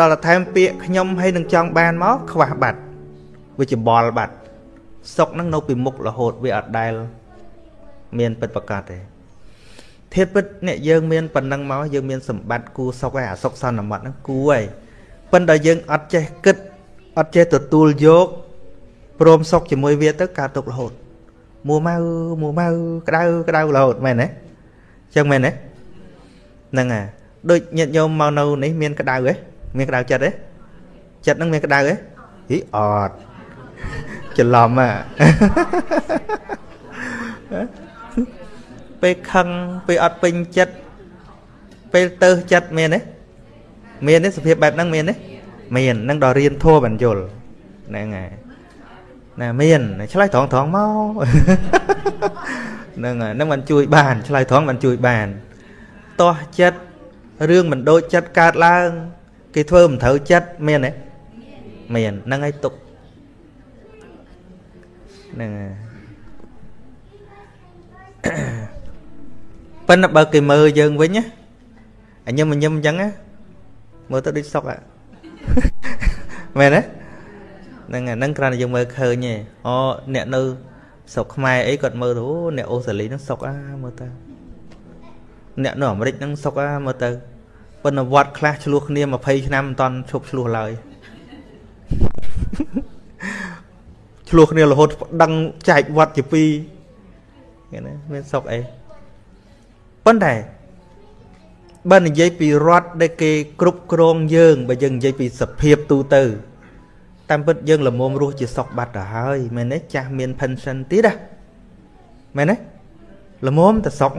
ដល់តែថែមពាក្យខ្ញុំហើយនឹងចង់បានមកខ្វះបាត់វាច្បល់បាត់សុកនឹងនៅពីមុខរហូតវាអត់ដែលមានពិតប្រកបទេធាតពិតអ្នកយើងមានប៉ុណ្ណឹងមកយើងមានសម្បត្តិគូសុកហើយអាសុកសន្មត់ហ្នឹងគូហើយប៉ុន្តែយើងអត់ចេះគិតអត់ចេះទទួលយកព្រមសុកជាមួយវាទៅកើតទុករហូតមួម៉ៅមួម៉ៅក្តៅក្តៅរហូតមែនទេចឹងមែនទេហ្នឹងហើយដូចញាតិញោមមកនៅនេះមានក្តៅទេ មានក្តៅចិត្តទេចិត្តហ្នឹងមានក្តៅទេហីអត់ច្រឡំហ่ะពេលខឹងពេលអត់ពេញចិត្តពេលទៅចិត្តមានទេមានទេសភាពបែបហ្នឹងមានទេមាននឹងដល់រៀនធัวបញ្យលហ្នឹងហើយណាមានឆ្លើយត្រង់ត្រង់មកហ្នឹងហើយហ្នឹងមិនជួយបានឆ្លើយត្រង់មិនជួយបានតោះចិត្តរឿងមិនដូចចិត្តកើតឡើង គេធ្វើមិនត្រូវចិត្តមានទេមានហ្នឹងហើយទុកហ្នឹងហើយប៉ុន្តែបើគេមើលយើងវិញណាអញញឹមញឹមអញ្ចឹងណាមើលទៅដូចសុកហ่ะមែនទេហ្នឹងហ្នឹងគ្រាន់តែយើងមើលឃើញទេអូអ្នកនៅស្រុកខ្មែរអីគាត់មើលទៅអ្នកអូស្ត្រាលីហ្នឹងសុកអាមើលទៅអ្នកនៅអាមេរិកហ្នឹងសុកអាមើលទៅ ប៉ុន្តែវត្តខ្លះឆ្លោះគ្នា20ឆ្នាំមិនតាន់ឈប់ឆ្លោះឡើយឆ្លោះគ្នារហូតដឹងចែកវត្តជាពីរឃើញទេមានសុកអីប៉ុន្តែបើនិយាយពីរដ្ឋដែលគេគ្រប់គ្រងយើងបើយើងនិយាយពីសភាពទូទៅតាមពិតយើងលមុំរស់ជាសុកបាត់ទៅហើយមែនទេចាស់មាន pension ទៀតណាមែនទេលមុំទៅសុក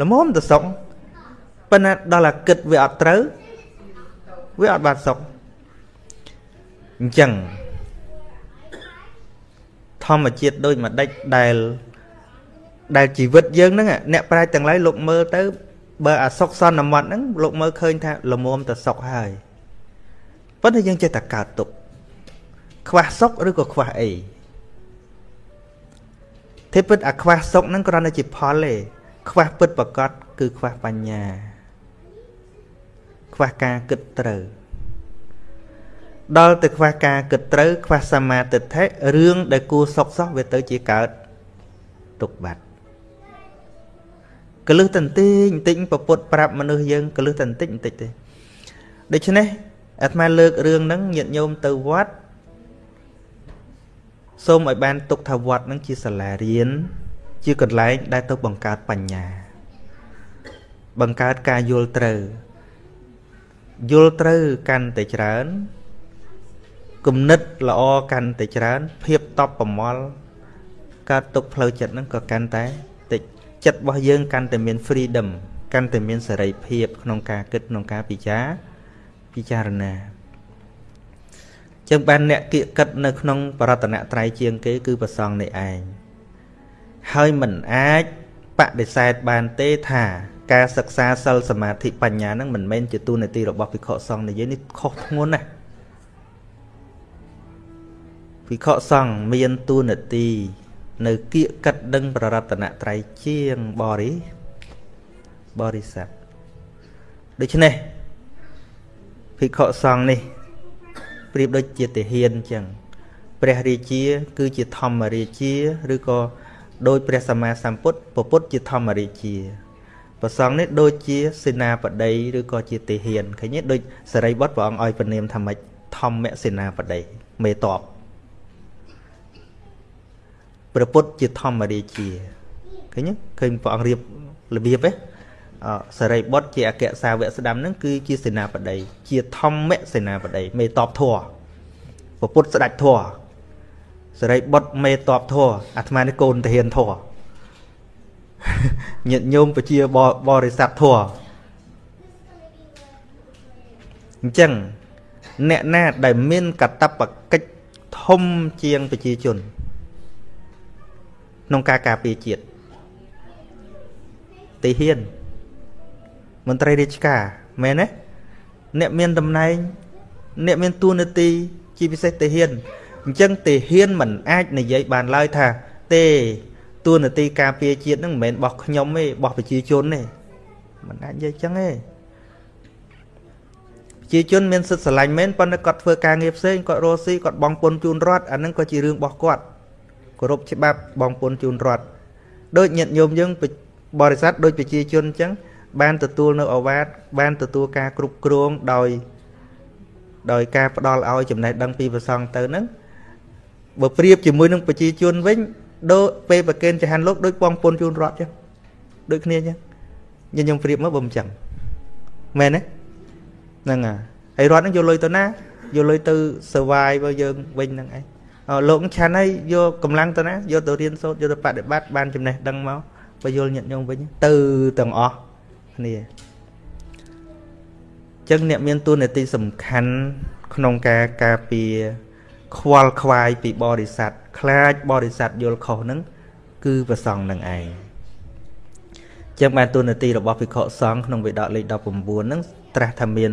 លមុំទៅសុក ប៉ុន្តែដល់តែគិតវាអត់ត្រូវវាអត់បានសុខអញ្ចឹងធម្មជាតិដូចមួយដេចដែលដែលជីវិតយើងហ្នឹងអ្នកប្រាជ្ញទាំងឡាយលោកមើលទៅបើអាសុខសន្មត់ហ្នឹងលោកមើលឃើញថាលមុំទៅសុខហើយប៉ុន្តែយើងចេះតែកើតទុកខ្វះសុខឬក៏ខ្វះអីទេពិតអាខ្វះសុខហ្នឹងគ្រាន់តែជាផលទេខ្វះពិតប្រកបគឺខ្វះបញ្ញា ខ្វះការគិតត្រូវដល់ទៅខ្វះការគិតត្រូវខ្វះសមាទិដ្ឋិរឿងដែលគួរសុកសោះវាទៅជាកើតទុកបាត់កលឹះតន្តិចបន្តិចពពុតប្រាប់មនុស្សយើងកលឹះតន្តិចបន្តិចទេដូច្នេះអាត្មាលើករឿងហ្នឹងញាតិញោមទៅវត្តសូមឲ្យបានទុកថាវត្តហ្នឹងជាសាលារៀនជាកន្លែងដែលទៅបង្កើតបញ្ញា បង្កើតការយល់ត្រូវ យល់ត្រូវកាន់តែច្រើនគំនិតល្អកាន់តែច្រើន ភាពតបប្រមល់កើតទុកផ្លូវចិត្តហ្នឹងក៏កាន់តែតិចចិត្តរបស់យើងកាន់តែមាន freedom កាន់តែមានសេរីភាព ក្នុងការគិតក្នុងការពិចារពិចារណាចឹងបានអ្នកគៀកកិតនៅក្នុងបរតនត្រ័យជាងគេគឺប្រសងនេះឯងហើយមិនអាចបដិសេធបានទេថា ការសិក្សាសិលសមាធិបញ្ញានឹងមិនមែនជាទូនាទីរបស់ភិក្ខុសង្ឃនិយាយនេះខុសធ្ងន់ណាស់ភិក្ខុសង្ឃមានទូនាទីនៅគៀកកិតដឹងប្ររតនត្រ័យជាងបរិបរិស័ទដូច្នេះភិក្ខុសង្ឃនេះប្រៀបដូចជាទាហានអញ្ចឹងព្រះរាជា គឺជាធម្មរាជា ឬក៏ដោយព្រះសម្មាសម្ពុទ្ធពពុទ្ធជាធម្មរាជា ព្រះសង្ឃនេះដូចជាសេនាបតីឬក៏ជាទាហានឃើញទេដូចសរិបុត្រព្រះអង្គឲ្យពនាមថាម៉េចធម្មសេនាបតីមេតបព្រះពុទ្ធជាធម្មរាជាឃើញទេឃើញព្រះអង្គរៀបរបៀបទេអសរិបុត្រជាអគ្គសាវកស្ដាំហ្នឹងគឺជាសេនាបតីជាធម្មសេនាបតីមេតបធัวព្រះពុទ្ធស្ដេចធัวសរិបុត្រមេតបធัวអាត្មានេះកូនទាហានធัว ញាតិញោមពជាបរិស័ទធัวអញ្ចឹងអ្នកណាដែលមានកតបកិច្ចធំជាងប្រជាជនក្នុងការការពារជាតិទីហ៊ានមន្ត្រីរាជការមែនទេអ្នកមានតំណែង អ្នកមានតួនាទីជាពិសេសទាហានអញ្ចឹងទាហានមិនអាចនិយាយបានឡើយថាទេ តួនាទីការពារជាតិហ្នឹងមិនមែនរបស់ខ្ញុំទេរបស់ប្រជាជនទេមិនអាចនិយាយចឹងទេជាជនមានសិទ្ធិស្រឡាញ់មែនប៉ុន្តែគាត់ធ្វើការងារផ្សេងគាត់រស់ស៊ីគាត់បងពុនជូនរដ្ឋអាហ្នឹងក៏ជារឿងរបស់គាត់គោរពច្បាប់បងពុនជូនរដ្ឋដូចញាតិញោមយើងបរិស័ទដូចប្រជាជនអញ្ចឹងបានទទួលនៅអាវាតបានទទួលការគ្រប់គ្រងដោយដោយការផ្ដល់ឲ្យចំណេះដឹងពីប្រសងទៅហ្នឹងបើប្រៀបជាមួយនឹងប្រជាជនវិញ ដូចពេលប្រកេនចហានលោកដូចបងពុនជូនរដ្ឋចឹងដូចគ្នាចឹងញញឹមប្រៀបមកបើមិនចឹងមែនទេហ្នឹងហើយរដ្ឋហ្នឹងយកលុយទៅណាយកលុយទៅ survive របស់យើងវិញហ្នឹងឯងលោកឆាន់ហើយយកកម្លាំងទៅណាយកទៅរៀនសូត្រយកទៅបដិបត្តិបានចំណេះដឹងមកបើយល់ញាតញោមវិញទៅទាំងអស់គ្នាចឹងអ្នកមានទួនាទីសំខាន់ក្នុងការការពារ ខ្វល់ខ្វាយពីបរិស័ទខ្លាចបរិស័ទយល់ខុសហ្នឹងគឺប្រសងនឹងឯងចឹងបានទូនាទីរបស់ភិក្ខុសង្ឃក្នុងវិដកលេខ19ហ្នឹងត្រាស់ថាមាន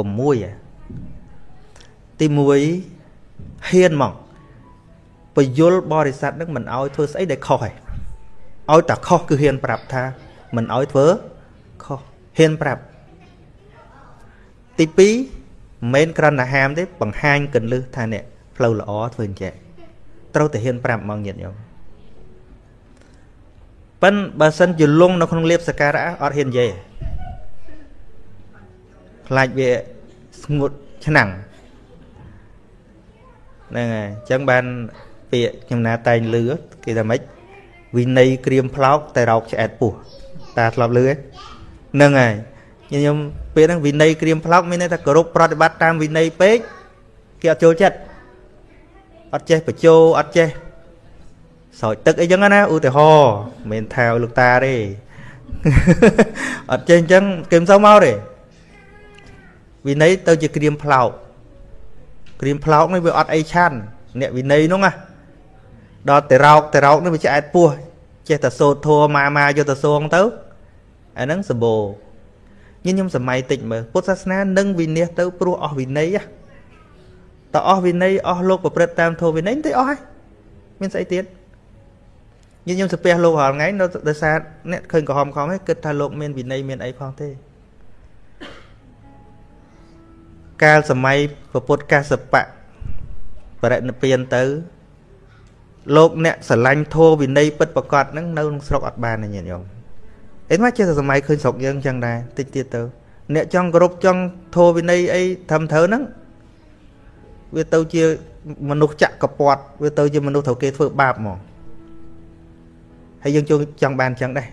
6ទី1ហ៊ានមកបយលបរិស័ទហ្នឹងមិនអោយធ្វើស្អីដែលខុសឯងឲ្យតែខុសគឺហ៊ានប្រាប់ថាមិនអោយធ្វើខុសហ៊ានប្រាប់ទី2 មិនមែនគ្រាន់តែហាមទេបង្ហាញកលឹះថាអ្នកផ្លូវល្អធ្វើអញ្ចឹងត្រូវតែហ៊ានប្រាប់មកញាតិញោមប៉ិនបើសិនជាលងនៅក្នុងលៀបសការៈអត់ហ៊ាននិយាយខ្លាចវាស្ងួតឆ្នាំងហ្នឹងហើយអញ្ចឹងបានពាក្យខ្ញុំណាតែងលឺគេថាម៉េចវិន័យក្រៀមផ្លោកតែរោកឆ្អែតពោះតាធ្លាប់លឺហ្នឹងហើយ ខ្ញុំពេលហ្នឹងវិន័យក្រៀមផ្លោកមានន័យថាគោរពប្រតិបត្តិតាមវិន័យពេកគេអត់ចូលចិត្តអត់ចេះបញ្ចោអត់ចេះស្រោចទឹកអីចឹងណាឧទាហរណ៍មិនមែនថាលោកតាទេអត់ចេះអញ្ចឹងគេមិនសូវមកទេវិន័យទៅជាក្រៀមផ្លោកក្រៀមផ្លោកនេះវាអត់អីឆាន់អ្នកវិន័យនោះណាដល់តែរោកតែរោកនេះវាឆ្អែតពោះចេះតែសូត្រធัวម៉ាម៉ាយកទៅសងទៅអាហ្នឹងសម្បូ រញញឹមសម័យតិចមើលពុទ្ធសាសនានឹងវិនិច្ឆ័យទៅព្រោះអស់វិន័យតើអស់វិន័យអស់លោកប្រព្រឹត្តតាមធម៌វិន័យទៅអស់ហើយមានស្អីទៀតញញឹមសាពះលោករាល់ថ្ងៃនៅដោយសារអ្នកឃើញក្រហមខំហ្នឹងគិតថាលោកមានវិន័យមានអីផងទេកាលសម័យពុទ្ធកាសបៈបរិនិព្វានទៅលោកអ្នកស្រឡាញ់ធម៌វិន័យពិតប្រកបហ្នឹងនៅក្នុងស្រុកអត់បានទេញាតិញោម អីមកចេះតែសម័យឃើញស្រុកយើងចឹងដែរតិចទៀតទៅ អ្នកចង់គោរពចង់ធម៌វិន័យអីត្រឹមត្រូវហ្នឹងវាទៅជាមនុស្សចាក់កពាត់វាទៅជាមនុស្សត្រូវគេធ្វើបាបហ្មងហើយយើងចង់បានចឹងដែរ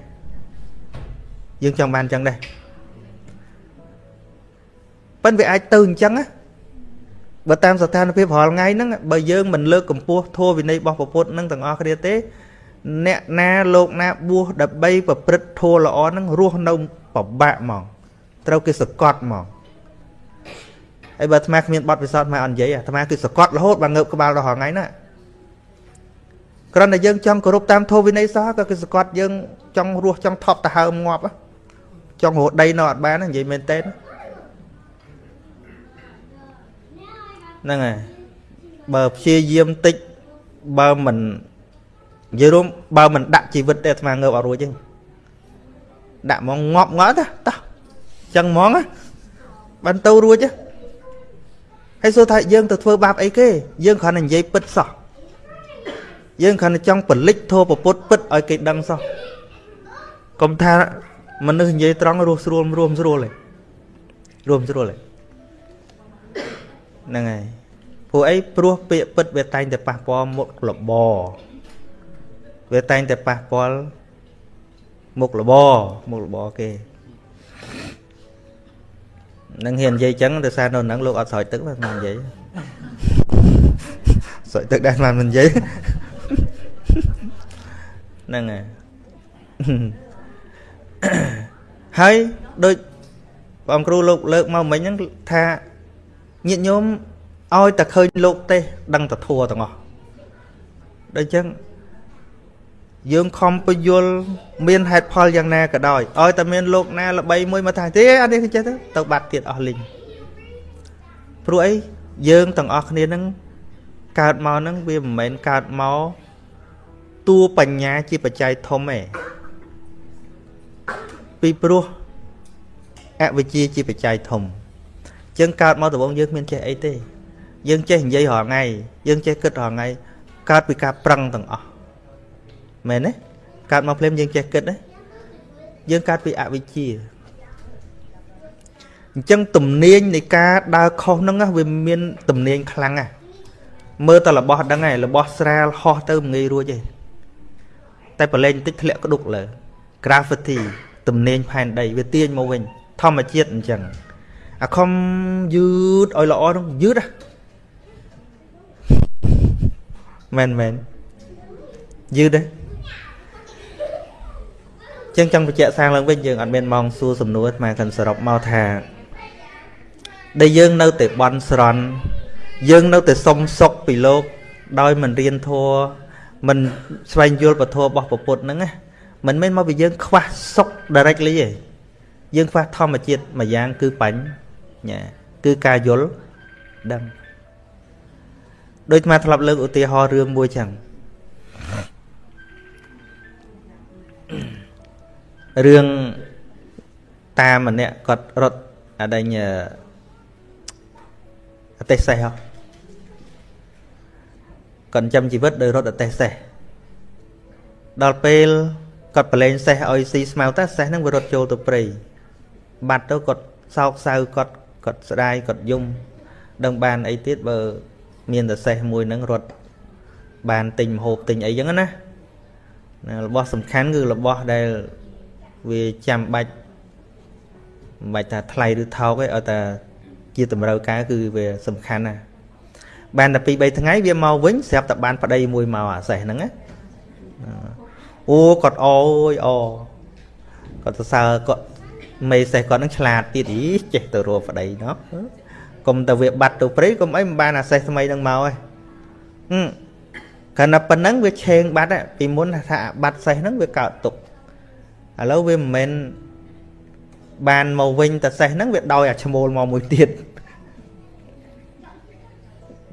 យើងចង់បានចឹងដែរប៉ិនវាអាចទៅអញ្ចឹងណាបើតាមស្ថានភាពរាល់ថ្ងៃហ្នឹងបើយើងមិនលើកកម្ពស់ធម៌វិន័យរបស់ពុទ្ធនឹងទាំងអស់គ្នាទេ អ្នកណាលោកណាបួសដើម្បីប្រព្រឹត្តធម៌ល្អហ្នឹងរស់នៅពិបាកហ្មងត្រូវគេសកត់ហ្មងហើយបើអាត្មាគ្មានបទពិសោធន៍មកអត់និយាយអាត្មាគឺសកត់រហូតបានងើបក្បាលដល់រាល់ថ្ងៃណាគ្រាន់តែយើងចង់គោរពតាមធម៌វិន័យសោះក៏គឺសកត់យើងចង់រស់ចង់ថប់ទៅហើមងាប់ចង់រស់ដីនៅអត់បាននិយាយមែនតើហ្នឹងហើយបើព្យាយាមតិចបើមិន និយាយរួមបើមិនដាក់ជីវិតទេអាត្មាងើបអត់រួចទេដាក់ហ្មងងាប់ងល់ទៅតោះចឹងហ្មងបានទៅរួចហើយសួរថាយើងទៅធ្វើបាបអីគេ យើងគ្រាន់តែនិយាយពិតសោះយើងគ្រាន់តែចង់បលិចធោប្រពុតពិតឲ្យគេដឹងសោះកុំថាមនុស្សនិយាយត្រង់រស់ស្រួលរួមស្រួលឯងរួមស្រួលឯងហ្នឹងហើយព្រោះអីព្រោះពាក្យពិតវាតែងតែប៉ះពាល់មុខលប វាតែងតែប៉ះពាល់មុខលបមុខលបគេនឹងហ៊ាននិយាយចឹងដោយសារនៅហ្នឹងលោកអត់ស្រោចទឹកមិននិយាយស្រោចទឹកដែរមិននិយាយហ្នឹងហើយហើយដូចបងគ្រូលោកលើកមកមិញហ្នឹងថាញាតិញោមឲ្យតែឃើញលោកទេដឹងតែធัวទាំងអស់ដូចអញ្ចឹង យើងខំពយល់មានហេតុផលយ៉ាងណាក៏ដោយឲ្យតែមានលោកណាល្បីមួយមកថាទេអត់នេះចេះទៅទៅបាត់ទៀតអស់លីងព្រោះអីយើងទាំងអស់គ្នានឹងកើតមកនឹងវាមិនមែនកើតមកតួបញ្ញាជាបច្ច័យធំទេពីព្រោះអវិជ្ជាជាបច្ច័យធំចឹងកើតមកដំបូងយើងគ្មានចេះអីទេ យើងចេះនិយាយរាល់ថ្ងៃយើងចេះគិតរាល់ថ្ងៃកើតពីការប្រឹងទាំងអស់ មែនទេកើតមកភ្លាមយើងចេះគិតទេយើងកើតពីអវិជ្ជាអញ្ចឹងទំនាញនៃការដើរខុសហ្នឹងវាមានទំនាញខ្លាំងណាស់មើលតែរបស់ដឹងហើយរបស់ស្រាលហោះទៅមិនងាយរួចទេតែប្រឡែងបន្តិចធ្លាក់ក្ដុកលើ gravity ទំនាញផែនដីវាទាញមកវិញ ធម្មជាតិអញ្ចឹងអាខំយឺតឲ្យល្អហ្នឹងយឺតហ៎មែនមែនយឺតទេ ចឹងចង់បញ្ជាក់សាងឡើងវិញយើងអត់មានម៉ោងសួរសំណួរមកខាងសរុបមកថាដែលយើងនៅតែបន់ស្រន់យើងនៅតែសុំសុខពីលោកដោយមិនរៀនធัวមិនស្វែងយល់ពធរបស់ពុទ្ធហ្នឹងណាមិនមែនមកពីយើងខ្វះសុខ directly ទេយើងខ្វះធម្មជាតិមួយយ៉ាងគឺបញ្ញាគឺការយល់ដឹងដូចអាធ្លាប់លើកឧទាហរណ៍រឿងមួយចឹង រឿងតាម្នាក់គាត់រត់អដែងអទេសសេះហ៎គាត់ចាំជីវិតដោយរត់អទេសសេះដល់ពេលគាត់ប្រឡែងសេះឲ្យស៊ីស្មៅតើសេះហ្នឹងវារត់ចូលទៅព្រៃបាត់ទៅគាត់សោកសៅគាត់គាត់ស្ដាយគាត់យំដឹងបានអីទៀតបើ មានតែសេះមួយហ្នឹងរត់បានទិញមហូបទិញអីចឹងណារបស់សំខាន់គឺរបស់ដែល វាចាំបាច់មិនបាច់ថាថ្លៃឬថោកទេឲ្យតែជាតម្រូវការគឺវាសំខាន់ណាបានតែ2 3ថ្ងៃវាមកវិញស្រាប់តែបានប្តីមួយមកអាសេះហ្នឹងណាអូគាត់អូយអូគាត់សរសើរគាត់មេសេះគាត់នឹងឆ្លាតទៀតអីចេះទៅរកប្តីណោះកុំតែវាបាត់ទៅព្រៃកុំអីមិនបានអាសេះថ្មីនឹងមកឯងហឹមកាលណាប៉ុណ្ណឹងវាឆេងបាត់ពីមុនថាបាត់សេះហ្នឹងវាកើតទុក ឥឡូវវាមិនមែនបានមកវិញតែសេះហ្នឹងវាដោយអាឈ្មោលមកមួយទៀត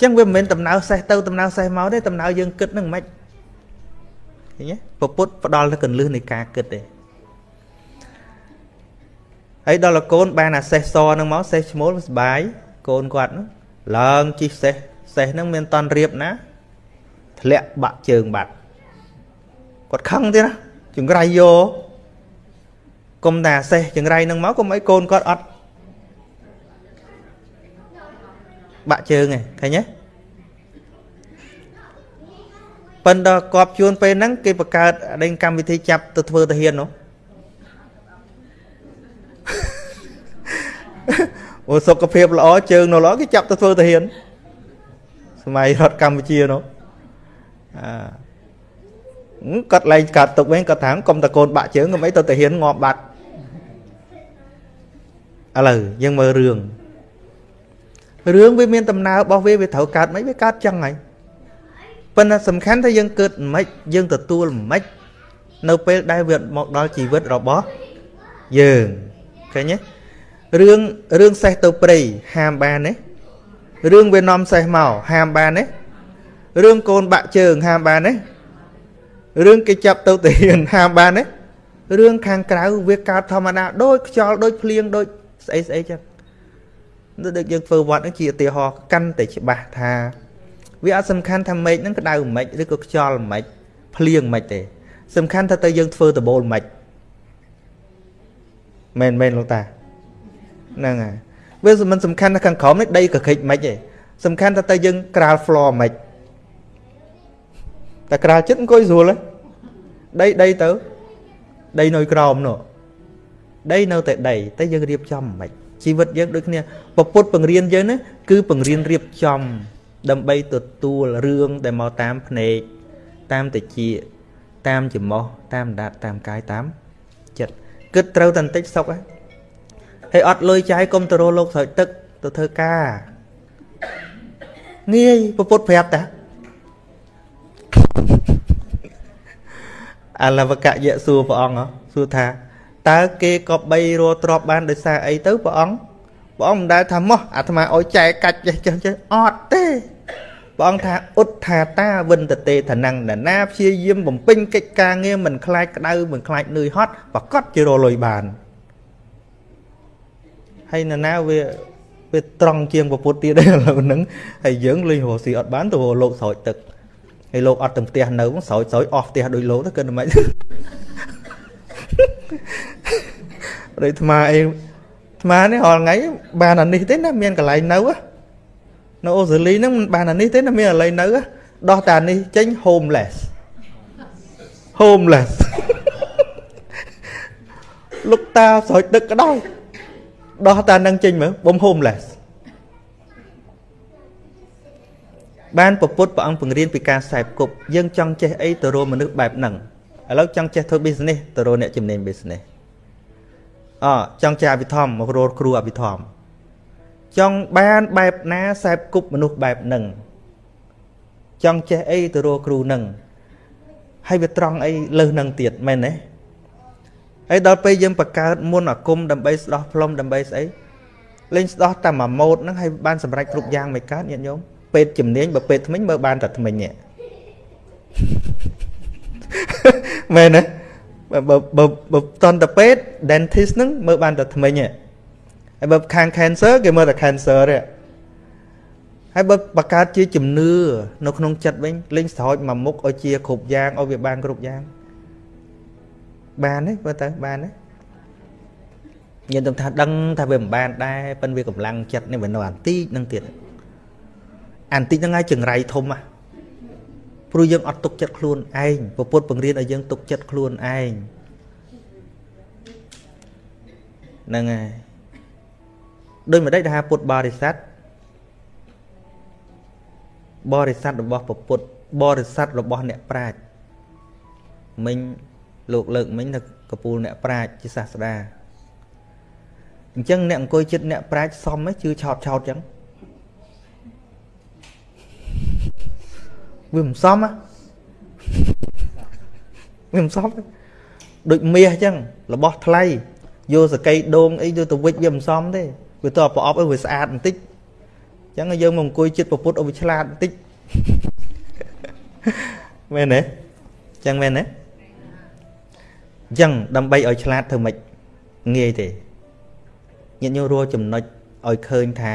ចឹងវាមិនមែនដំណើរសេះទៅដំណើរសេះមកទេដំណើរយើងគិតនឹងមិនឃើញទេពពុទ្ធផ្ដល់ទៅកន្លឹះនៃការគិតទេហើយដល់កូនបានអាសេះសហ្នឹងមកសេះឈ្មោលសុបាយកូនគាត់ហ្នឹងឡើងជិះសេះសេះហ្នឹងមានតន់រៀបណាធ្លាក់បាក់ជើងបាត់គាត់ខឹងទៀតណាចង្រៃយក គុំតែអាសេះចង្រៃហ្នឹងមកគុំអីកូនគាត់អត់បាក់ជើងឯងឃើញទេប៉ុន្តែកប់ជួនពេលហ្នឹងគេបង្កើតដេញកម្មវិធីចាប់ទៅធ្វើទាហាននោះអូសុខភាពល្អជើងនៅល្អគេចាប់ទៅធ្វើទាហានសម័យរដ្ឋកម្ពុជានោះអាគាត់លែងកាត់ទុកវិញគាត់ថាកុំតកូនបាក់ជើងកុំអីទៅទាហានងាប់បាត់ ឥឡូវយើងមើលរឿងរឿងវាមានដំណើររបស់វាវាត្រូវកើតមិនវាកើតចឹងហើយប៉ុន្តែសំខាន់ថាយើងកើតមិនយើងទទួលមិននៅពេលដែលវាមកដល់ជីវិតរបស់យើងឃើញទេរឿងរឿងសេះទៅព្រៃហាមបានទេរឿងវានាំសេះមកហាមបានទេរឿងកូនបាក់ជើងហាមបានទេរឿងគេចាប់ទៅទាហានហាមបានទេរឿងខាងក្រៅវាកើតធម្មតាដូចខ្យល់ដូចភ្លៀងដូច ស្អីស្អីចឹងដូចយើងធ្វើវត្តហ្នឹងជាឧទាហរណ៍កាន់តែច្បាស់ថាវាអត់សំខាន់ថាមេឃហ្នឹងក្តៅមិនឬក៏ខ្យល់មិនភ្លៀងមិនទេ សំខាន់ថាទៅយើងធ្វើដបូលមិនមែនមែនលោកតាហ្នឹងហើយវាមិនសំខាន់ថាខាងក្រោមនេះដីកក្រិចមិនទេសំខាន់ថាទៅយើងក្រាល floor មិនតែក្រាលចិត្តអង្គុយស្រួលដីដីទៅដីនៅក្រោមនោះ ដីនៅតែដីតែយើងរៀបចំមិនជីវិតយើងដូចគ្នាពពុទ្ធបង្រៀនយើងណាគឺបង្រៀនរៀបចំ ដើម្បីទទួលរឿងដែលមកតាមភ្នែកតាមតិចតាមច្រមុះតាមដាតតាមកាយតាមចិត្តគិតត្រូវតែបន្តិចសុខហើយអត់លុយចាយកុំទៅរកលោកស្រោចទឹកទៅធ្វើការងាយពពុទ្ធប្រាប់តាអលវកយៈសួរព្រះអង្គសួរថា តើគេក៏បីរស់ទ្របបានដោយសារអីទៅព្រះអង្គព្រះអង្គមិនដែលថាមកអាត្មាអោយចែកកាច់ចេះចេះចេះអត់ទេព្រះអង្គថាឧទ្ថាតាវិនតទេឋណੰណានាព្យាយាមបំពេញកិច្ចការងារមិនខ្លាចក្តៅមិនខ្លាចនឿយហត់ប្រកាសជារលុយបានហើយណានាវាពេលត្រង់ជាងពពុទ្ធទៀតឥឡូវហ្នឹងហើយយើងលេងរស់ស៊ីអត់បានទៅលោកស្រោចទឹកហើយលោកអត់ទៅផ្ទះនៅស្រោចស្រោចអស់ផ្ទះដូចលោកទៅគិតមិន ដូចអាត្មាអីអាត្មានេះរាល់ថ្ងៃបានអានេះទេណាមានកន្លែងនៅនៅអូស្ត្រាលីហ្នឹងមិនបានអានេះទេណាមានកន្លែងនៅដោះតែអានេះចេញ homeless homeless លោកតាស្រោចទឹកក៏ដោយដោះតានឹងចេញមើលបំ homeless បានពពុទ្ធព្រះអង្គបង្រៀនពីការខ្សែគប់យើងចង់ចេះអីទៅរកមនុស្សបែបហ្នឹង ឥឡូវចង់ចេះធ្វើ business ទៅរកអ្នកជំនាញ business អចង់ចេះអភិធម្មមករកគ្រូអភិធម្មចង់បានបែបណាខ្សែគប់មនុស្សបែបហ្នឹងចង់ចេះអីទៅរកគ្រូហ្នឹងហើយវាត្រង់អីលើសនឹងទៀតមែនទេហើយដល់ពេលយើងបង្កើតមុនអាគមដើម្បីស្ដោះផ្លុំដើម្បីស្អីលេងស្ដោះតែមួយម៉ូតហ្នឹងហើយបានសម្រេចគ្រប់យ៉ាងមិនកើតញាតិញោមពេទ្យជំនាញបើពេទ្យថ្មិញមើលបានតែថ្មិញនេះ មែនទេបើបើបើតន្តពេទ្យ dentist ហ្នឹងមើលបានតែថ្មិញទេហើយបើខាង cancer គេមើលតែ cancer ទេហើយបើបង្កើតជាជំនឿនៅក្នុងចិត្តវិញលេងស្រោចមួយមុខឲ្យជាគ្រប់យ៉ាងឲ្យវាបានគ្រប់យ៉ាងបានទេបើទៅបានទេញាតិថាដឹងថាវាមិនបានដែរប៉ិនវាកម្លាំងចិត្តនេះវានៅអានតិចនឹងទៀតអានតិចហ្នឹងហើយចង្រៃធំហ่ะ ព្រោះយើងអត់ទុកចិត្តខ្លួនឯងពពុទ្ធបង្រៀនឲ្យយើងទុកចិត្តខ្លួនឯងហ្នឹងហើយដោយមិនដេចថាពុទ្ធបរិស័ទបរិស័ទរបស់ពពុទ្ធបរិស័ទរបស់អ្នកប្រាជ្ញមិញលោកលើកមិញថាកពូលអ្នកប្រាជ្ញជាសាស្តាអញ្ចឹងអ្នកអង្គុយចិត្តអ្នកប្រាជ្ញសមហ៎ជឿឆោតឆោតអញ្ចឹង វាមិនសមហ៎វាមិនសមដូចមាសអញ្ចឹងរបស់ថ្លៃយកសកៃដូងអីយកទៅវិចវាមិនសមទេវាទៅប្រអប់ឲ្យវាស្អាតបន្តិចអញ្ចឹងយើងមកអង្គុយចិត្តប្រពុតឲ្យវាឆ្លាតបន្តិចមែនទេអញ្ចឹងមែនទេអញ្ចឹងដើម្បីឲ្យឆ្លាតធ្វើម៉េចងាយទេញាតិញោមរួចំណុចឲ្យឃើញថា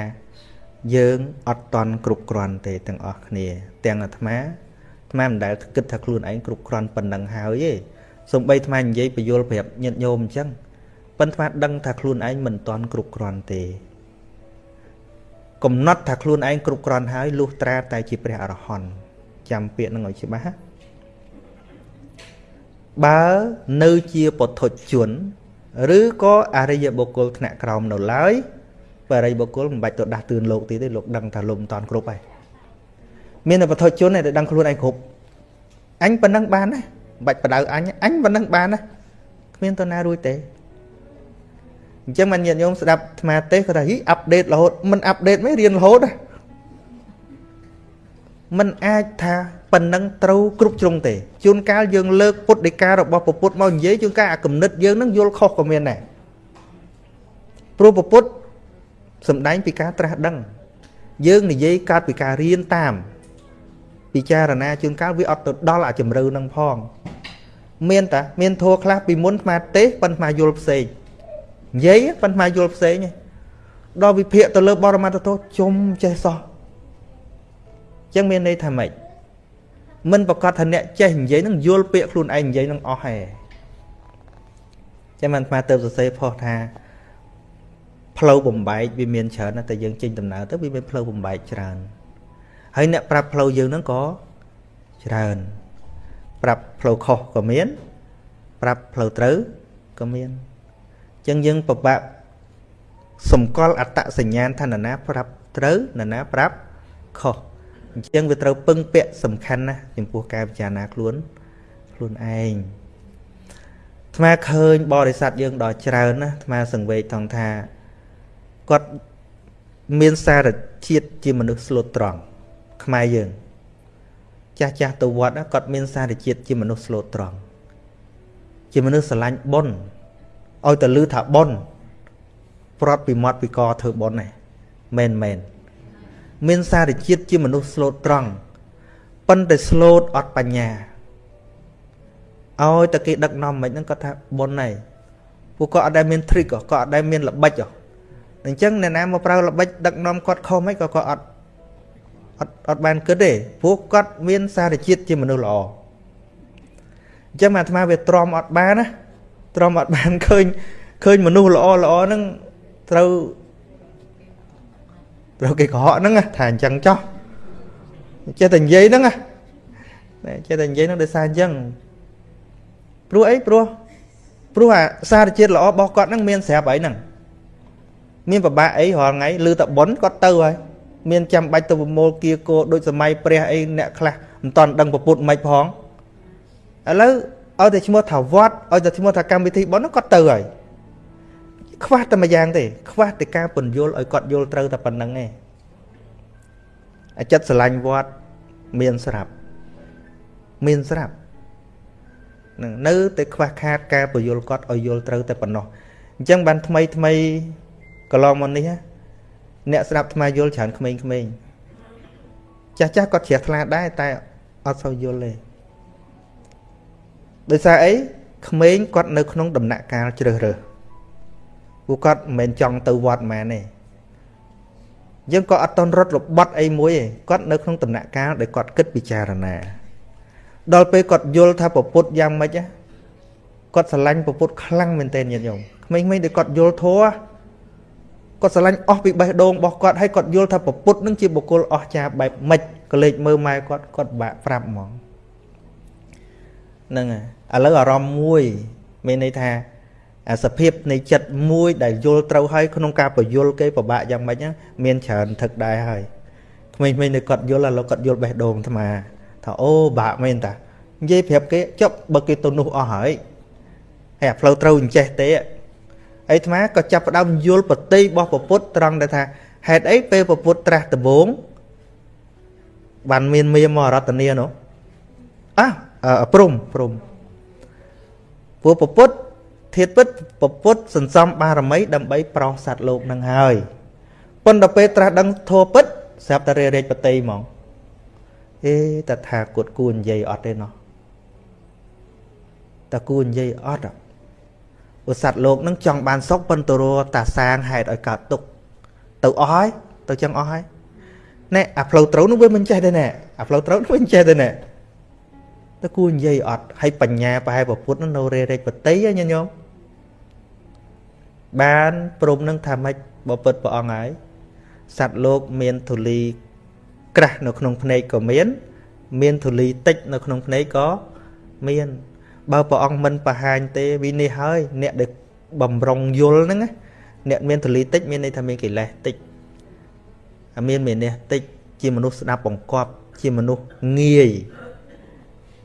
យើងអត់តន់គ្រប់គ្រាន់ទេទាំងអស់គ្នា ទាំងអាត្មាអាត្មាមិនដែលគិតថាខ្លួនឯងគ្រប់គ្រាន់ប៉ុណ្ណឹងហើយទេសំបីអាត្មានិយាយបញ្យលប្រាប់ញាតិញោមអញ្ចឹងប៉ុន្តែអាត្មាដឹងថាខ្លួនឯងមិនតន់គ្រប់គ្រាន់ទេកំណត់ថាខ្លួនឯងគ្រប់គ្រាន់ហើយលុះត្រាតែជាព្រះអរហន្តចាំពាក្យនឹងឲ្យច្បាស់បើនៅជាពុទ្ធជន ឬក៏អរិយបុគ្គលថ្នាក់ក្រោមនៅឡើយ បើអរិយបុគ្គលមិនបាច់ទៅដាស់តឿនលោកទៀតទេលោកដឹងថាលោកមិនតាន់គ្រប់ហើយមានតែពុទ្ធជនដែលដឹងខ្លួនឯងគ្រប់អញប៉ុណ្ណឹងបានណាបាច់បដៅអញអញប៉ុណ្ណឹងបានណាគ្មានតណារួចទេអញ្ចឹងមិនញាតិញោមស្ដាប់អាត្មាទេគាត់ថាហីអាប់ដេតរហូតមិនអាប់ដេតមិនរៀនរហូតណាมันអាចថាប៉ុណ្ណឹងត្រូវគ្រប់ជ្រុងទេជួនកាលយើងលើកពុទ្ធដីការបស់ពុទ្ធមកនិយាយជួនកាលអាគំនិតយើងនឹងយល់ខុសក៏មានដែរព្រោះពុទ្ធ សំដែងពីការត្រាស់ដឹង យើងនិយាយកើតពីការរៀនតាម ពិចារណាជួនកាលវាអត់ទៅដល់អាជំរឿនឹងផង មានតាមានធัวខ្លះពីមុនស្មាទេសប៉ុន្តែយល់ផ្សេងនិយាយប៉ុន្តែយល់ផ្សេងដល់វិភាកទៅលើបរមត្តទោជុំចេះសោះចឹងមានន័យថាម៉េចមិនប្រកាសថាអ្នកចេះនិយាយនឹងយល់ពាក្យខ្លួនឯងនិយាយនឹងអស់ហេចឹងមិនស្មាទៅសរសេរផុសថា ផ្លូវបំបែកវាមានច្រើនតែយើងចេញដំណើរទៅវាមានផ្លូវបំបែកច្រើនហើយអ្នកប្រាប់ផ្លូវយើងហ្នឹងក៏ច្រើនប្រាប់ផ្លូវខុសក៏មាន ប្រាប់ផ្លូវត្រូវក៏មានចឹងយើងពិបាកសម្គាល់អត្តសញ្ញាណថានរណាប្រាប់ត្រូវនរណាប្រាប់ខុសអញ្ចឹងវាត្រូវពឹងពាក់សំខាន់ណាស់ចំពោះការពិចារណាខ្លួនខ្លួនឯងអាត្មាឃើញបរិស័ទយើងដល់ច្រើនណាអាត្មាសង្វេគថងថា គាត់មានសារជាតិជាមនុស្សស្លូតត្រង់ខ្មែរយើង ចាស់ចាស់ទៅវត្តគាត់មានសារជាតិជាមនុស្សស្លូតត្រង់ជាមនុស្សស្រឡាញ់បុណ្យឲ្យតែលឺថាបុណ្យប្រត់ពីមាត់ពីកធ្វើបុណ្យហ្នឹងមែនមែនមានសារជាតិជាមនុស្សស្លូតត្រង់ប៉ុន្តែស្លូតអត់បញ្ញាឲ្យតែគេដឹកនាំមិនហ្នឹងគាត់ថាបុណ្យហើយពួកគាត់អត់ដែលមាន trick គាត់អត់ដែលមានល្បិច អញ្ចឹងអ្នកណាមកប្រើល្បិចដឹកនាំគាត់ខុសមិនក៏គាត់អត់អត់អត់បានគិតទេព្រោះគាត់មានសារជាតិជាមនុស្សល្អអញ្ចឹងអាត្មាវាទ្រាំអត់បានណាទ្រាំអត់បានឃើញឃើញមនុស្សល្អល្អហ្នឹងត្រូវត្រូវគេកុហកហ្នឹងថាអញ្ចឹងចោះចេះតែនិយាយហ្នឹងណាចេះតែនិយាយហ្នឹងដោយសារអញ្ចឹងព្រោះអីព្រោះព្រោះអាសារជាតិល្អរបស់គាត់ហ្នឹងមានស្រាប់អីហ្នឹង មានប្របាក់អីរាល់ថ្ងៃឮតែប៉ុនគាត់ទៅហើយមានចាំបាច់ទៅប្រមូលគៀគោដូចសម័យព្រះអីអ្នកខ្លះមិនតន់ដឹងពុទ្ធមិនផងឥឡូវឲ្យតែឈ្មោះថាវត្តឲ្យតែឈ្មោះថាកម្មវិធីប៉ុនហ្នឹងគាត់ទៅហើយខ្វះតែមួយយ៉ាងទេខ្វះតែការពន្យល់ឲ្យគាត់យល់ត្រូវតែប៉ុណ្្នឹងឯងអាចិត្តស្រឡាញ់វត្តមានស្រាប់មានស្រាប់នឹងនៅតែខ្វះខាតការពន្យល់គាត់ឲ្យយល់ត្រូវតែប៉ុណ្ណោះអញ្ចឹងបានថ្មីថ្មី កន្លងមកនេះអ្នកស្ដាប់ថ្មយល់ច្រើនក្មេងៗចាស់ចាស់គាត់ជ្រះថ្លាដែរតែអត់សូវយល់ទេដោយសារអីក្មេងគាត់នៅក្នុងដំណាក់កាលជ្រើសរើសពួកគាត់មិនមែនចង់ទៅវត្តមែនទេយើងក៏អត់តន់រត់របត់អីមួយទេគាត់នៅក្នុងដំណាក់កាលដែលគាត់គិតពិចារណាដល់ពេលគាត់យល់ថាពពុទ្ធយ៉ាងម៉េចគាត់ស្រឡាញ់ពពុទ្ធខ្លាំងមែនទែនញាតិញោមក្មេងៗដែលគាត់យល់ធัว គាត់ស្រឡាញ់អស់ពីបេះដូងរបស់គាត់ហើយគាត់យល់ថាពពុទ្ធនឹងជាបុគ្គលអស្ចារ្យបែបម៉េចក៏លេចមើលម៉ែគាត់គាត់បាក់ប្រាប់ហ្មងហ្នឹងហើយឥឡូវអារម្មណ៍មួយមានន័យថាអាសភាពនៃចិត្តមួយដែលយល់ត្រូវហើយក្នុងការបញ្យល់គេពិបាកយ៉ាងម៉េចហ្នឹងមានច្រើនថឹកដែរហើយក្មេងៗនៅគាត់យល់ឥឡូវគាត់យល់បេះដូងអាត្មាថាអូបាក់មែនតានិយាយប្រាប់គេចប់បើគេទៅនោះអស់ហើយហើយអាផ្លូវត្រូវអញ្ចេះទេ អីអាត្មាក៏ចាប់ផ្ដើមយល់ប្រតិរបស់ពុទ្ធត្រង់ដែលថាហេតុអីពេលពុទ្ធត្រាស់ដំបងបានមានមាមរតនានោះអះព្រំព្រំពួកពុទ្ធធាតពិតពុទ្ធសន្សំបារមី ដើម្បីប្រោសសត្វលោកនឹងហើយប៉ុន្តែពេលត្រាស់ដឹងធัวពិតស្រាប់តែរេរេចបតីហ្មងអេតថាគតគួរនិយាយអត់ទេណោះតគួរនិយាយអត់ ឧសត្វលោកនឹងចង់បានសុខប៉ុន្តែរតាសាងហេតុឲ្យកើតទុកទៅអស់ហើយទៅចឹងអស់ហើយណែអាផ្លូវត្រូវនោះវាមិនចេះទេណែអាផ្លូវត្រូវនោះវាមិនចេះទេណែតើគួរនិយាយអត់ហើយបញ្ញាប្រហែលពុទ្ធនៅរេរេចបតីញញោមបានព្រមនឹងថាម៉េចបពិតព្រះអង្គហើយសត្វលោកមានធូលីក្រាស់នៅក្នុងភ្នែកក៏មាន មានធូលីតិចនៅក្នុងភ្នែកក៏មាន បើព្រះអង្គមិនបង្ហាញទេវិនិច្ឆ័យហើយអ្នកដែលបំរុងយល់ហ្នឹងអ្នកមានទលីតិចមានន័យថាមានកិលេសតិចអាមានមេនេះតិចជាមនុស្សស្ដាប់បង្គាប់ជាមនុស្សងាយ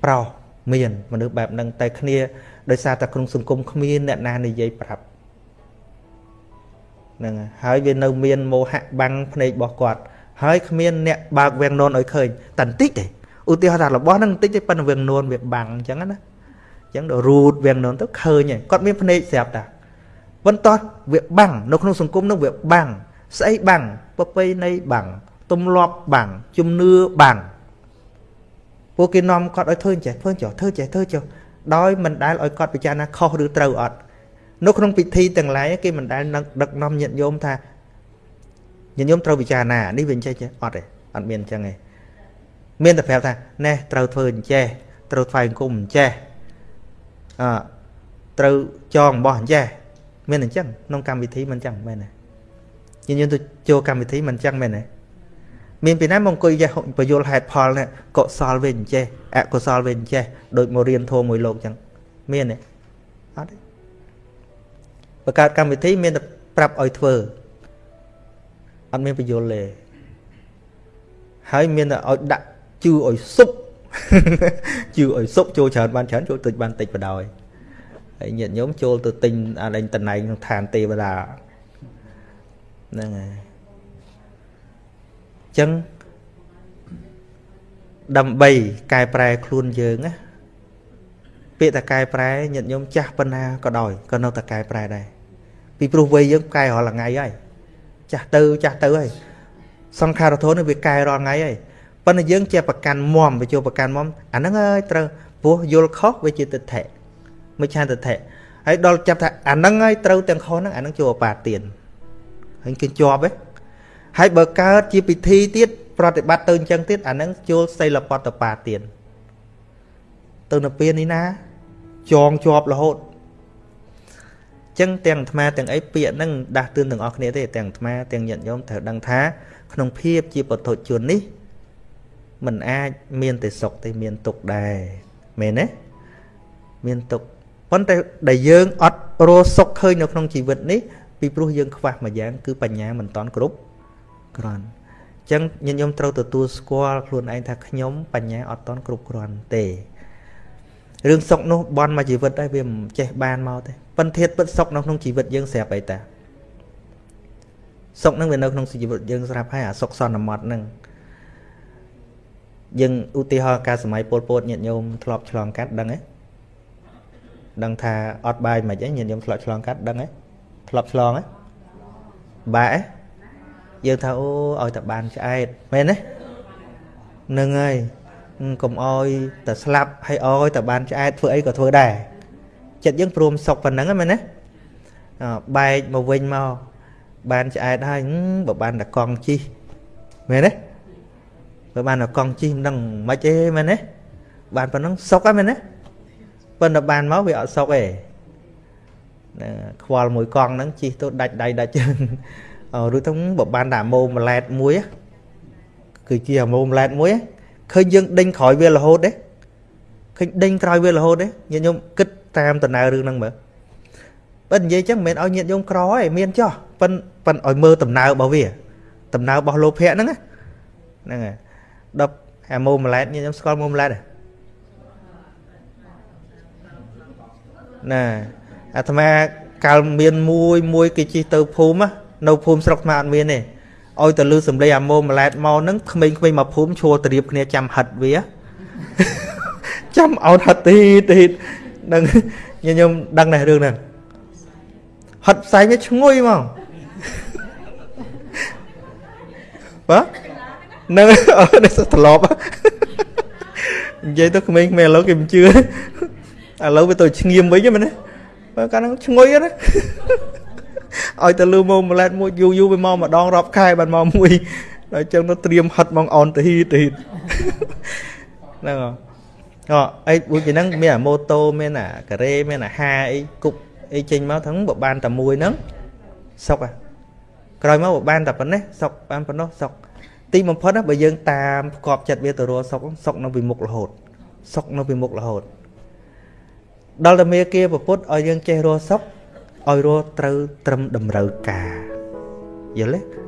ប្រោសមានមនុស្សបែបហ្នឹងតែគ្នាដោយសារតែក្នុងសង្គមគ្មានអ្នកណានិយាយប្រាប់ហ្នឹងហើយវានៅមានមោហៈបាំងភ្នែករបស់គាត់ហើយគ្មានអ្នកបើកវាំងននឲ្យឃើញតែបន្តិចទេឧទាហរណ៍ថារបស់ហ្នឹងបន្តិចទេប៉ុន្តែវាំងននវាបាំងអញ្ចឹងណាអញ្ចឹងដល់រូតវាំងននទៅឃើញហើយគាត់មានភ្នែកស្រាប់តាប៉ុន្តែវាបាំងនៅក្នុងសង្គមនោះវាបាំងស្អីបាំងប្រពៃណីបាំងទំលាប់បាំងជំនឿបាំងពួកគេនាំគាត់ឲ្យធ្វើចេះធ្វើចុះធ្វើចេះធ្វើចុះដោយមិនដែលឲ្យគាត់ពិចារណាខុសឬត្រូវអត់នៅក្នុងពិធីទាំងឡាយគេមិនដែលដឹកនាំញាតិញោមថាញាតិញោមត្រូវពិចារណានេះវាអញ្ចេះចេះអត់ទេអត់មានអញ្ចឹងទេមានតែប្រាប់ថាណែត្រូវធ្វើអញ្ចេះត្រូវថ្វាយអង្គមអញ្ចេះ អឺត្រូវចងបោះអញ្ចេះមានអញ្ចឹងក្នុងកម្មវិធីមិនអញ្ចឹងមែនទេញាតិញោមទៅចូលកម្មវិធីមិនអញ្ចឹងមែនទេមានពីណាមកអង្គុយចេះបយលហេតុផលនេះកុសលវិញចេះអកុសលវិញចេះដូចមករៀនធម៌មួយលោកអញ្ចឹងមានទេអត់ទេបង្កើតកម្មវិធីមានតែប្រាប់ឲ្យធ្វើអត់មានបញ្យលទេហើយមានតែឲ្យដាក់ជឿឲ្យសុប ជឿឲ្យសុបចូលច្រើនបានច្រើនចូលតិចបានតិចបដ ாய் ហើយញាតិញោមចូលទៅទិញអាលេងតំណែងក្នុងឋានទេវតាហ្នឹងហើយចឹងដើម្បីកែប្រែខ្លួនយើងណាពាក្យតែកែប្រែញាតិញោមចាស់ប៉ុណ្ណាក៏ដោយក៏នៅតែកែប្រែដែរពីព្រោះវ័យយើងកែរាល់ថ្ងៃហើយចាស់ទៅចាស់ទៅហើយសង្ខារធននេះវាកែរាល់ថ្ងៃហើយ ប៉ុន្តែយើងជាប្រកាន់មមវាចូលប្រកាន់មមអាហ្នឹងហើយត្រូវព្រោះយល់ខុសវាជាទិដ្ឋិមិឆាទិដ្ឋិហើយដល់ចាប់ថាអាហ្នឹងហើយត្រូវទាំងខុសហ្នឹងអាហ្នឹងចូលអបាទានហើយគេជាប់ហ៎ហើយបើកើតជាពិធីទៀតប្រតិបត្តិទៅអញ្ចឹងទៀតអាហ្នឹងចូលសិលបតបាទៀតទៅនៅពេលនេះណាចងជាប់រហូតចឹងទាំងអាត្មាទាំងអីពាក្យហ្នឹងដាស់តឿនទាំងអស់គ្នាទេទាំងអាត្មាទាំងញាតិញោមត្រូវដឹងថា ក្នុងភាពជាពុទ្ធជននេះ มันអាចមានតែសុខទេមានទុក្ខដែរមែនទេមានទុក្ខប៉ុន្តែដែលយើងអត់រស់សុខឃើញនៅក្នុងជីវិតនេះពីព្រោះយើងខ្វះមួយយ៉ាង គឺបញ្ញាមិនតន់គ្រប់គ្រាន់អញ្ចឹងញាតិញោមត្រូវទទួលស្គាល់ខ្លួនឯងថាខ្ញុំបញ្ញាអត់តន់គ្រប់គ្រាន់ទេរឿងសុខនោះបន់មកជីវិតហើយវាមិនចេះបានមកទេប៉ុន្តែពិតសុខនៅក្នុងជីវិតយើងស្រាប់អីតាសុខនឹងវានៅក្នុងជីវិតយើងស្រាប់ហើយអាសុខសន្មត់នឹង យើងឧទាហរណ៍ការសម័យពលពតញាតិញោមធ្លាប់ឆ្លងកាត់ដឹងទេដឹងថាអត់បាយមិនអីញាតិញោមធ្លាប់ឆ្លងកាត់ដឹងទេធ្លាប់ឆ្លងទេបែកយើងថាអូឲ្យតែបានឆ្អែតមែនទេនឹងហើយកុំអោយតែស្លាប់ហើយអោយតែបានឆ្អែតធ្វើអីក៏ធ្វើដែរចិត្តយើងព្រមសុកប៉ុណ្ណឹងមែនទេបែកមកវិញមកបានឆ្អែតហើយបើបានតែកង់ជីមែនទេ បើបានតែកង់ជីមិនដឹងមិនទេមែនទេបានប៉ុណ្ណឹងសុកហ្នឹងមែនទេប៉ុន្តែបានមកវាអត់សុកទេខ្វល់មួយកង់ហ្នឹងជីទៅដាច់ដៃដាច់ជើងឬទៅបើបានតែម៉ូម៉ាឡែតមួយគឺជាម៉ូម៉ាឡែតមួយឃើញយើងដេញក្រោយវារហូតទេឃើញដេញក្រោយវារហូតទេញាតិញោមគិតតាមដំណើររឿងហ្នឹងមើលបើនិយាយចឹងមិនមែនឲ្យញាតិញោមក្រទេមានចោះប៉ិនប៉ិនឲ្យមើលដំណើររបស់វាដំណើររបស់លោភៈហ្នឹងហ្នឹងហើយ ដល់អាម៉ូម៉ាឡែតញាតិញោមស្គាល់ម៉ូម៉ាឡែតទេណាអាត្មាកាលមានមួយមួយគេជិះទៅភូមិនៅភូមិស្រុកអាត្មាអត់មានទេឲ្យទៅលឺសំឡេងអាម៉ូម៉ាឡែតមកហ្នឹងក្មេងៗមកភូមិឈួរត្រៀបគ្នាចាំហិតវាចាំអោនហិតទីទីនឹងខ្ញុំដឹងដែររឿងហ្នឹងហិតផ្សាយវាឈ្ងុយមកបាទ នឹងអត់នេះត្រឡប់និយាយទៅក្មេងៗឥឡូវគេមិនជឿឥឡូវវាទៅឈ្ងៀមវិញមែនទេបើកាលហ្នឹងឈ្ងុយណាឲ្យទៅលឺមកម្លែតមួយយូរយូរវាមកម្ដងរាប់ខែបានមកមួយដល់ចឹងទៅត្រៀមហិតមកអនទៅហ៊ីទៅហ្នឹងហ៎អអីដូចហ្នឹងមានអាម៉ូតូមានអាការ៉េមានអាហាអីគប់អីចេញមកហ្នឹងបើបានតែមួយហ្នឹងសុកហ่ะក្រោយមកបើបានតែប៉ុណ្ណេះសុកបានប៉ុណ្ណោះសុក ទីបំផុតណាបើយើងតាមផ្គប់ចិត្តវាទៅរកសុកសុកនៅពីមុខរហូតសុកនៅពីមុខរហូតដល់តែមេគាប្រពុតឲ្យយើងចេះរស់សុខឲ្យរស់ត្រូវត្រឹមតម្រូវការយល់ទេ